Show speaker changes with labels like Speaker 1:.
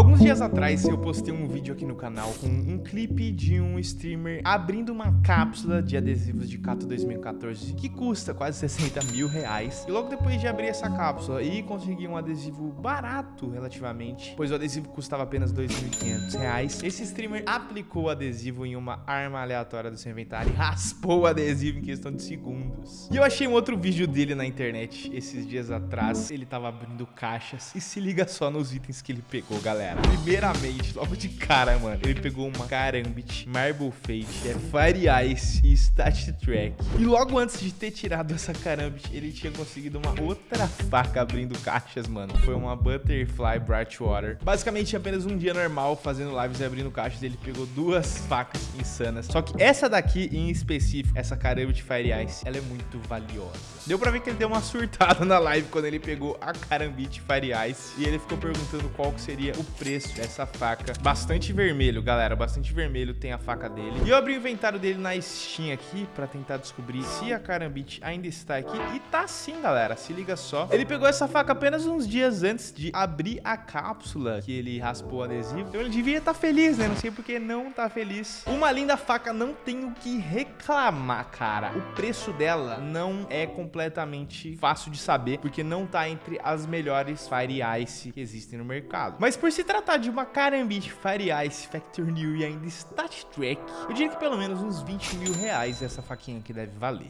Speaker 1: Alguns dias atrás eu postei um vídeo aqui no canal com um clipe de um streamer abrindo uma cápsula de adesivos de Cato 2014 que custa quase 60 mil reais. E logo depois de abrir essa cápsula e conseguir um adesivo barato relativamente, pois o adesivo custava apenas 2.500 reais, esse streamer aplicou o adesivo em uma arma aleatória do seu inventário e raspou o adesivo em questão de segundos. E eu achei um outro vídeo dele na internet esses dias atrás. Ele tava abrindo caixas e se liga só nos itens que ele pegou, galera. Primeiramente, logo de cara, mano, ele pegou uma Karambit, Marble Fate, é Fire Ice e Stat Track. E logo antes de ter tirado essa Karambit, ele tinha conseguido uma outra faca abrindo caixas, mano. Foi uma Butterfly Bright Water. Basicamente, apenas um dia normal fazendo lives e abrindo caixas, ele pegou duas facas insanas. Só que essa daqui, em específico, essa Karambit Fire Ice, ela é muito valiosa. Deu pra ver que ele deu uma surtada na live quando ele pegou a Karambit Fire Ice e ele ficou perguntando qual que seria o preço dessa faca. Bastante vermelho, galera, bastante vermelho tem a faca dele. E eu abri o inventário dele na Steam aqui pra tentar descobrir se a Karambit ainda está aqui. E tá sim, galera, se liga só. Ele pegou essa faca apenas uns dias antes de abrir a cápsula que ele raspou o adesivo. Então ele devia estar tá feliz, né? Não sei porque não tá feliz. Uma linda faca, não tenho que reclamar, cara. O preço dela não é completamente fácil de saber, porque não tá entre as melhores Fire Ice que existem no mercado. Mas por se tratar de uma Karambit Fire Ice Factor New e ainda Stat Track, eu diria que pelo menos uns 20 mil reais essa faquinha aqui deve valer.